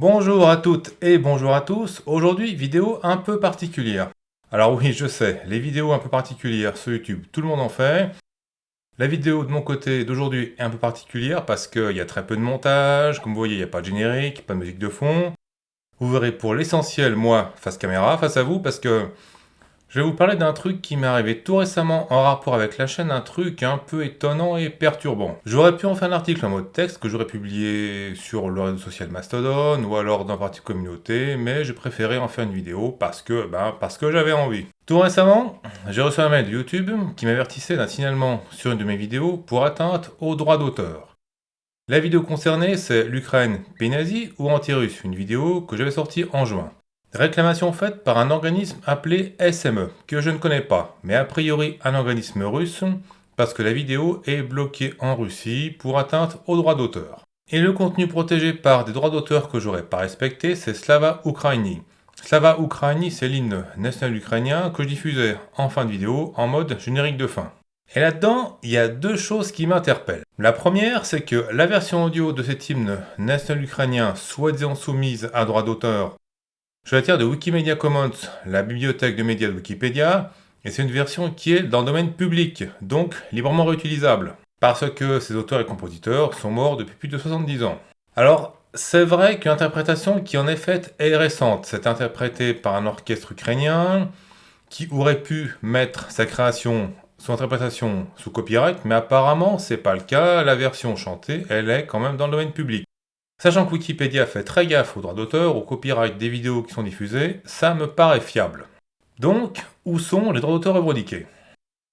Bonjour à toutes et bonjour à tous. Aujourd'hui, vidéo un peu particulière. Alors oui, je sais, les vidéos un peu particulières sur YouTube, tout le monde en fait. La vidéo de mon côté d'aujourd'hui est un peu particulière parce qu'il y a très peu de montage. Comme vous voyez, il n'y a pas de générique, pas de musique de fond. Vous verrez pour l'essentiel, moi, face caméra, face à vous, parce que je vais vous parler d'un truc qui m'est arrivé tout récemment en rapport avec la chaîne, un truc un peu étonnant et perturbant. J'aurais pu en faire un article en mode texte que j'aurais publié sur le réseau social Mastodon ou alors dans partie communauté, mais j'ai préféré en faire une vidéo parce que, ben, parce que j'avais envie. Tout récemment, j'ai reçu un mail de YouTube qui m'avertissait d'un signalement sur une de mes vidéos pour atteinte aux droits d'auteur. La vidéo concernée, c'est l'Ukraine pays nazi ou anti-russe, une vidéo que j'avais sortie en juin. Réclamation faite par un organisme appelé SME, que je ne connais pas, mais a priori un organisme russe, parce que la vidéo est bloquée en Russie pour atteinte aux droits d'auteur. Et le contenu protégé par des droits d'auteur que j'aurais pas respecté, c'est Slava Ukraini. Slava Ukraini, c'est l'hymne national ukrainien que je diffusais en fin de vidéo en mode générique de fin. Et là-dedans, il y a deux choses qui m'interpellent. La première, c'est que la version audio de cet hymne national ukrainien, soi-disant soumise à droit d'auteur, je la tire de Wikimedia Commons, la bibliothèque de médias de Wikipédia, et c'est une version qui est dans le domaine public, donc librement réutilisable, parce que ces auteurs et compositeurs sont morts depuis plus de 70 ans. Alors, c'est vrai qu'une interprétation qui en est faite est récente. C'est interprété par un orchestre ukrainien qui aurait pu mettre sa création, son interprétation sous copyright, mais apparemment c'est pas le cas. La version chantée, elle est quand même dans le domaine public. Sachant que Wikipédia fait très gaffe aux droits d'auteur, au copyright des vidéos qui sont diffusées, ça me paraît fiable. Donc, où sont les droits d'auteur revendiqués?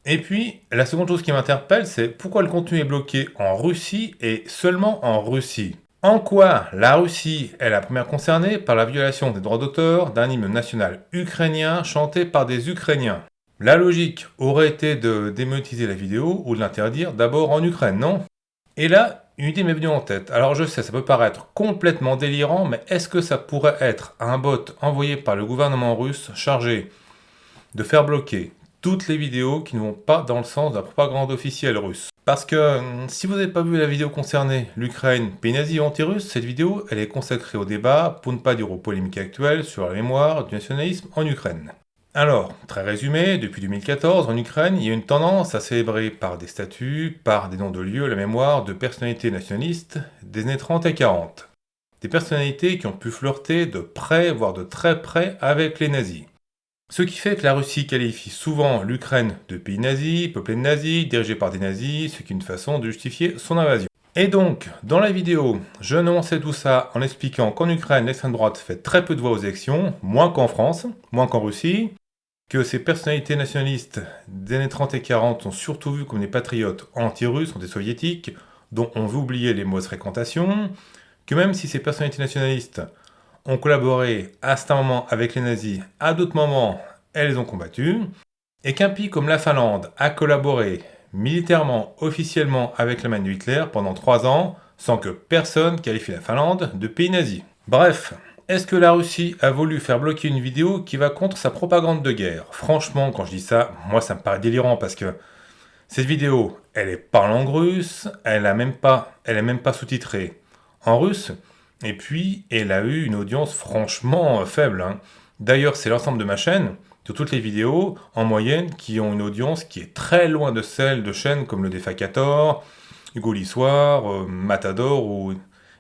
Et puis, la seconde chose qui m'interpelle, c'est pourquoi le contenu est bloqué en Russie et seulement en Russie? En quoi la Russie est la première concernée par la violation des droits d'auteur d'un hymne national ukrainien chanté par des Ukrainiens? La logique aurait été de démonétiser la vidéo ou de l'interdire d'abord en Ukraine, non? Et là, une idée m'est venue en tête. Alors je sais, ça peut paraître complètement délirant, mais est-ce que ça pourrait être un bot envoyé par le gouvernement russe chargé de faire bloquer toutes les vidéos qui ne vont pas dans le sens de la propagande officielle russe? Parce que hum, si vous n'avez pas vu la vidéo concernée l'Ukraine, pays nazi anti-russe, cette vidéo elle est consacrée au débat, pour ne pas dire aux polémiques actuelles, sur la mémoire du nationalisme en Ukraine. Alors, très résumé, depuis 2014, en Ukraine, il y a une tendance à célébrer par des statues, par des noms de lieux, la mémoire de personnalités nationalistes des années 30 et 40. Des personnalités qui ont pu flirter de près, voire de très près, avec les nazis. Ce qui fait que la Russie qualifie souvent l'Ukraine de pays nazi, peuplé de nazis, dirigé par des nazis, ce qui est une façon de justifier son invasion. Et donc, dans la vidéo, je annonçais tout ça en expliquant qu'en Ukraine, l'extrême droite fait très peu de voix aux élections, moins qu'en France, moins qu'en Russie, que ces personnalités nationalistes des années 30 et 40 sont surtout vues comme des patriotes anti-russes, anti-soviétiques, dont on veut oublier les mauvaises fréquentations, que même si ces personnalités nationalistes ont collaboré à certains moments avec les nazis, à d'autres moments, elles les ont combattus, et qu'un pays comme la Finlande a collaboré militairement, officiellement avec la main de Hitler pendant trois ans, sans que personne qualifie la Finlande de pays nazi. Bref, est-ce que la Russie a voulu faire bloquer une vidéo qui va contre sa propagande de guerre? Franchement, quand je dis ça, moi ça me paraît délirant parce que cette vidéo, elle est pas en langue russe, elle a même pas, elle est même pas sous-titrée en russe, et puis elle a eu une audience franchement faible. Hein. D'ailleurs, c'est l'ensemble de ma chaîne, de toutes les vidéos, en moyenne, qui ont une audience qui est très loin de celle de chaînes comme le Defacator, Hugo euh, Matador ou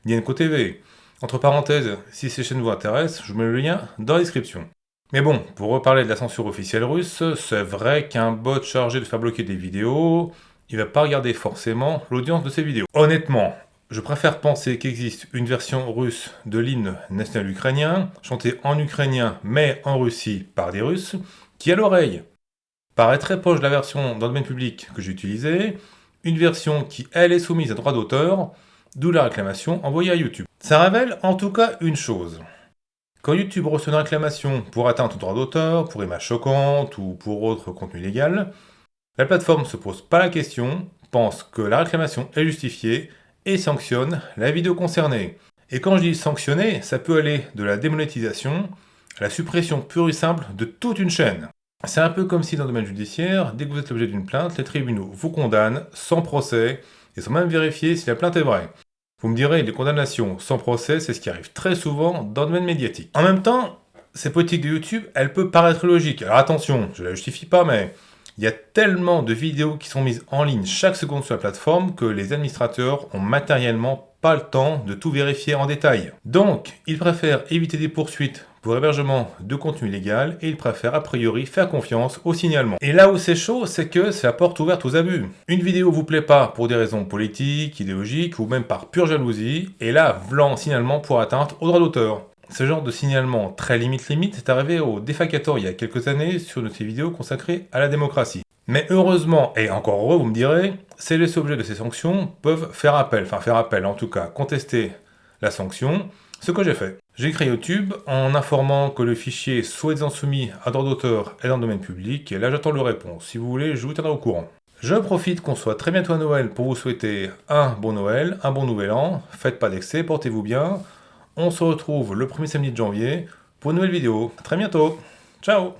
Nienko TV. Entre parenthèses, si ces chaînes vous intéressent, je vous mets le lien dans la description. Mais bon, pour reparler de la censure officielle russe, c'est vrai qu'un bot chargé de faire bloquer des vidéos, il va pas regarder forcément l'audience de ces vidéos. Honnêtement, je préfère penser qu'il existe une version russe de l'hymne national ukrainien, chanté en ukrainien mais en Russie par des Russes, qui à l'oreille paraît très proche de la version dans le domaine public que j'ai utilisée, une version qui elle est soumise à droit d'auteur, d'où la réclamation envoyée à YouTube. Ça révèle en tout cas une chose. Quand YouTube reçoit une réclamation pour atteinte au droit d'auteur, pour images choquantes ou pour autre contenu illégal, la plateforme ne se pose pas la question, pense que la réclamation est justifiée et sanctionne la vidéo concernée. Et quand je dis sanctionner, ça peut aller de la démonétisation à la suppression pure et simple de toute une chaîne. C'est un peu comme si dans le domaine judiciaire, dès que vous êtes l'objet d'une plainte, les tribunaux vous condamnent sans procès et sans même vérifier si la plainte est vraie. Vous me direz, les condamnations sans procès, c'est ce qui arrive très souvent dans le domaine médiatique. En même temps, ces politiques de YouTube, elle peut paraître logique. Alors attention, je ne la justifie pas, mais il y a tellement de vidéos qui sont mises en ligne chaque seconde sur la plateforme que les administrateurs ont matériellement pas le temps de tout vérifier en détail. Donc, ils préfèrent éviter des poursuites pour hébergement de contenu illégal et ils préfèrent a priori faire confiance au signalement. Et là où c'est chaud, c'est que c'est la porte ouverte aux abus. Une vidéo vous plaît pas pour des raisons politiques, idéologiques ou même par pure jalousie, et là, blanc signalement pour atteinte au droit d'auteur. Ce genre de signalement très limite-limite est arrivé au Défacator il y a quelques années sur une de ces vidéos consacrée à la démocratie. Mais heureusement, et encore heureux vous me direz, ces les objets de ces sanctions peuvent faire appel, enfin faire appel en tout cas, contester la sanction, ce que j'ai fait. Créé YouTube en informant que le fichier soit soumis à droit d'auteur et dans le domaine public, et là j'attends le réponse. Si vous voulez, je vous tiendrai au courant. Je profite qu'on soit très bientôt à Noël pour vous souhaiter un bon Noël, un bon Nouvel An, faites pas d'excès, portez-vous bien, on se retrouve le premier samedi de janvier pour une nouvelle vidéo. A très bientôt. Ciao